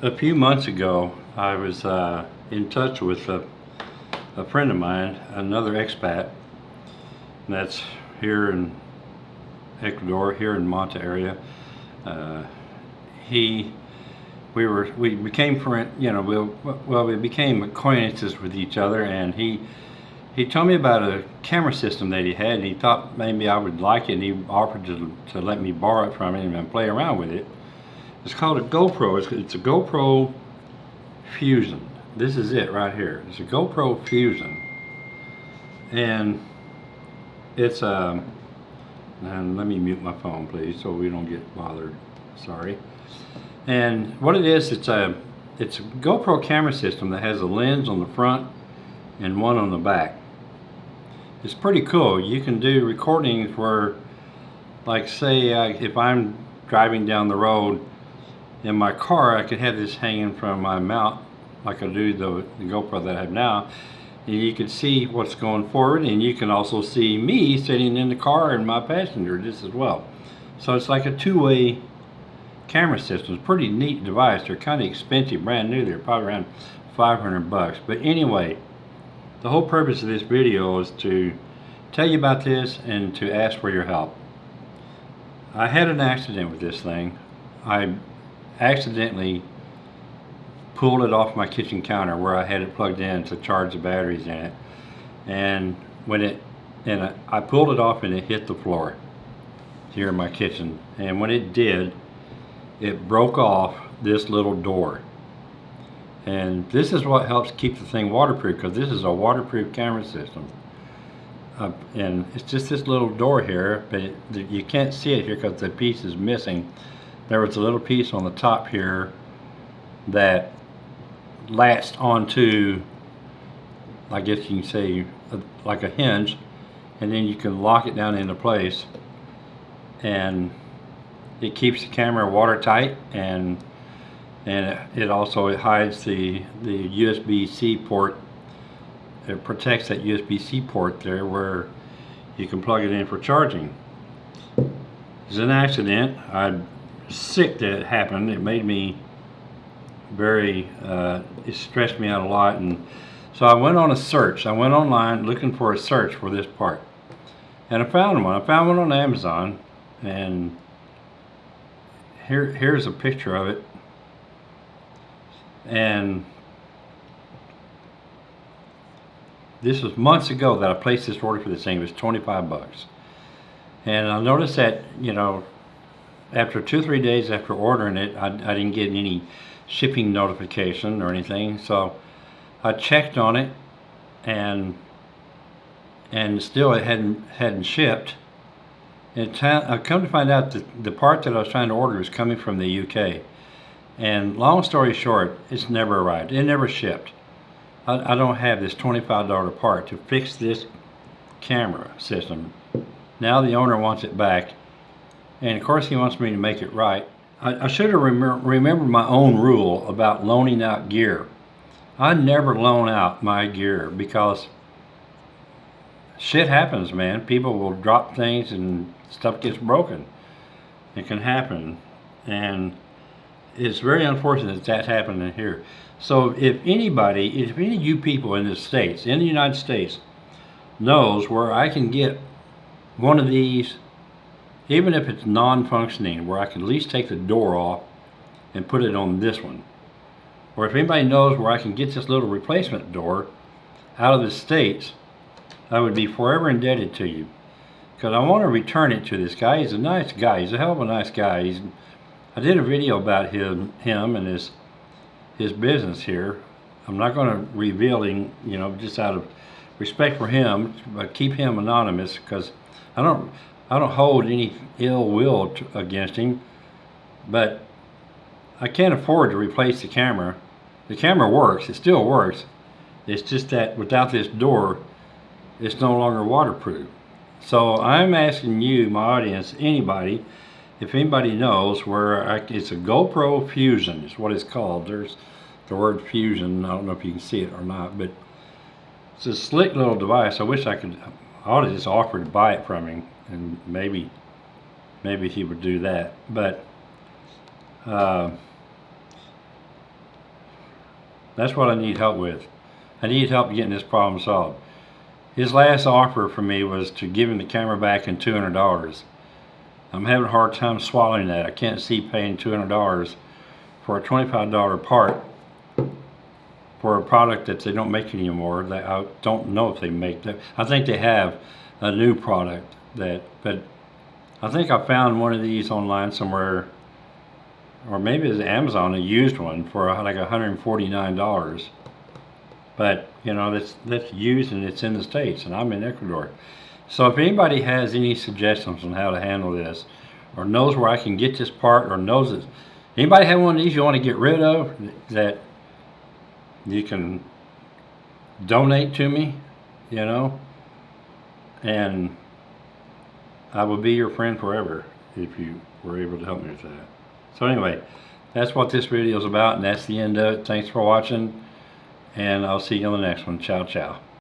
a few months ago, I was uh, in touch with a, a friend of mine, another expat, that's here in Ecuador, here in Manta area. Uh, he, we were, we became friend, you know, we, well, we became acquaintances with each other, and he, he told me about a camera system that he had, and he thought maybe I would like it, and he offered to, to let me borrow it from him and play around with it. It's called a GoPro. It's, it's a GoPro Fusion. This is it right here. It's a GoPro Fusion. And it's a, um, and let me mute my phone please so we don't get bothered. Sorry. And what it is, it's a, it's a GoPro camera system that has a lens on the front and one on the back. It's pretty cool. You can do recordings where, like say, uh, if I'm driving down the road in my car, I could have this hanging from my mount like I do the, the GoPro that I have now. And you can see what's going forward and you can also see me sitting in the car and my passenger just as well. So it's like a two-way camera system. It's a pretty neat device. They're kind of expensive, brand new. They're probably around 500 bucks. But anyway, the whole purpose of this video is to tell you about this and to ask for your help. I had an accident with this thing. I accidentally pulled it off my kitchen counter where I had it plugged in to charge the batteries in it. And when it, and I pulled it off and it hit the floor here in my kitchen. And when it did, it broke off this little door. And this is what helps keep the thing waterproof because this is a waterproof camera system. Uh, and it's just this little door here, but it, you can't see it here because the piece is missing there was a little piece on the top here that latched onto I guess you can say like a hinge and then you can lock it down into place and it keeps the camera watertight and and it also it hides the the USB-C port it protects that USB-C port there where you can plug it in for charging. It's an accident. I sick that it happened. It made me very, uh, it stressed me out a lot. And so I went on a search. I went online looking for a search for this part. And I found one. I found one on Amazon. And here, here's a picture of it. And this was months ago that I placed this order for this thing. It was 25 bucks. And I noticed that, you know, after two three days after ordering it I, I didn't get any shipping notification or anything. So I checked on it and and still it hadn't hadn't shipped. And I come to find out that the part that I was trying to order was coming from the UK and long story short it's never arrived. It never shipped. I, I don't have this $25 part to fix this camera system. Now the owner wants it back and of course he wants me to make it right. I, I should have rem remembered my own rule about loaning out gear. I never loan out my gear because shit happens, man. People will drop things and stuff gets broken. It can happen. And it's very unfortunate that that's happening here. So if anybody, if any of you people in the States, in the United States, knows where I can get one of these even if it's non-functioning where I can at least take the door off and put it on this one. Or if anybody knows where I can get this little replacement door out of the States I would be forever indebted to you. Because I want to return it to this guy. He's a nice guy. He's a hell of a nice guy. He's I did a video about him him and his his business here. I'm not going to reveal him you know just out of respect for him but keep him anonymous because I don't I don't hold any ill will against him, but I can't afford to replace the camera. The camera works, it still works. It's just that without this door, it's no longer waterproof. So I'm asking you, my audience, anybody, if anybody knows where I, it's a GoPro Fusion is what it's called. There's the word fusion. I don't know if you can see it or not, but it's a slick little device. I wish I could, I ought to just offer to buy it from him and maybe maybe he would do that but uh, That's what I need help with. I need help getting this problem solved. His last offer for me was to give him the camera back in $200. I'm having a hard time swallowing that. I can't see paying $200 for a $25 part for a product that they don't make anymore. That I don't know if they make that. I think they have a new product that, but I think I found one of these online somewhere, or maybe it's Amazon, a used one for uh, like $149. But you know that's that's used and it's in the states, and I'm in Ecuador. So if anybody has any suggestions on how to handle this, or knows where I can get this part, or knows it, anybody have one of these you want to get rid of that you can donate to me, you know, and I will be your friend forever if you were able to help me with that. So anyway, that's what this video is about, and that's the end of it. Thanks for watching, and I'll see you on the next one. Ciao, ciao.